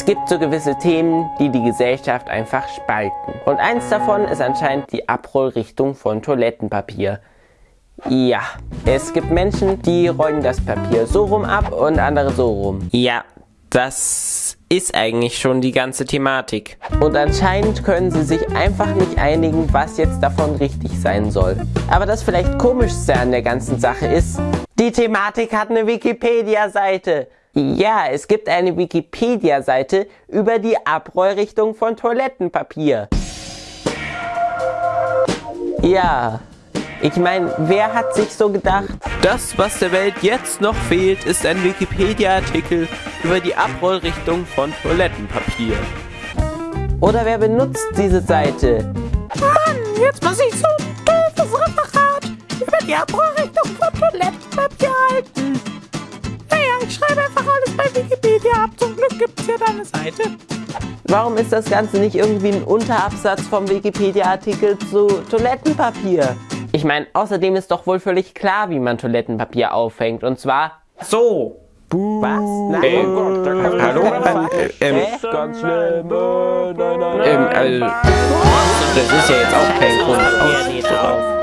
Es gibt so gewisse Themen, die die Gesellschaft einfach spalten. Und eins davon ist anscheinend die Abrollrichtung von Toilettenpapier. Ja, es gibt Menschen, die rollen das Papier so rum ab und andere so rum. Ja, das ist eigentlich schon die ganze Thematik. Und anscheinend können sie sich einfach nicht einigen, was jetzt davon richtig sein soll. Aber das vielleicht komischste an der ganzen Sache ist, die Thematik hat eine Wikipedia-Seite. Ja, es gibt eine Wikipedia-Seite über die Abrollrichtung von Toilettenpapier. Ja, ich meine, wer hat sich so gedacht? Das, was der Welt jetzt noch fehlt, ist ein Wikipedia-Artikel über die Abrollrichtung von Toilettenpapier. Oder wer benutzt diese Seite? Mann, jetzt muss ich so ein doofes Referat über die Abrollrichtung Schreibe einfach alles bei Wikipedia ab. Zum Glück gibt es hier eine Seite. Warum ist das Ganze nicht irgendwie ein Unterabsatz vom Wikipedia-Artikel zu Toilettenpapier? Ich meine, außerdem ist doch wohl völlig klar, wie man Toilettenpapier aufhängt. Und zwar so. Was? Nein, Äh, oh Gott, da kann hallo? man- Ähm, Hä? Ganz schlimm. Nein, nein, nein. Ähm, also, das ist ja jetzt auch kein Grund. Auf.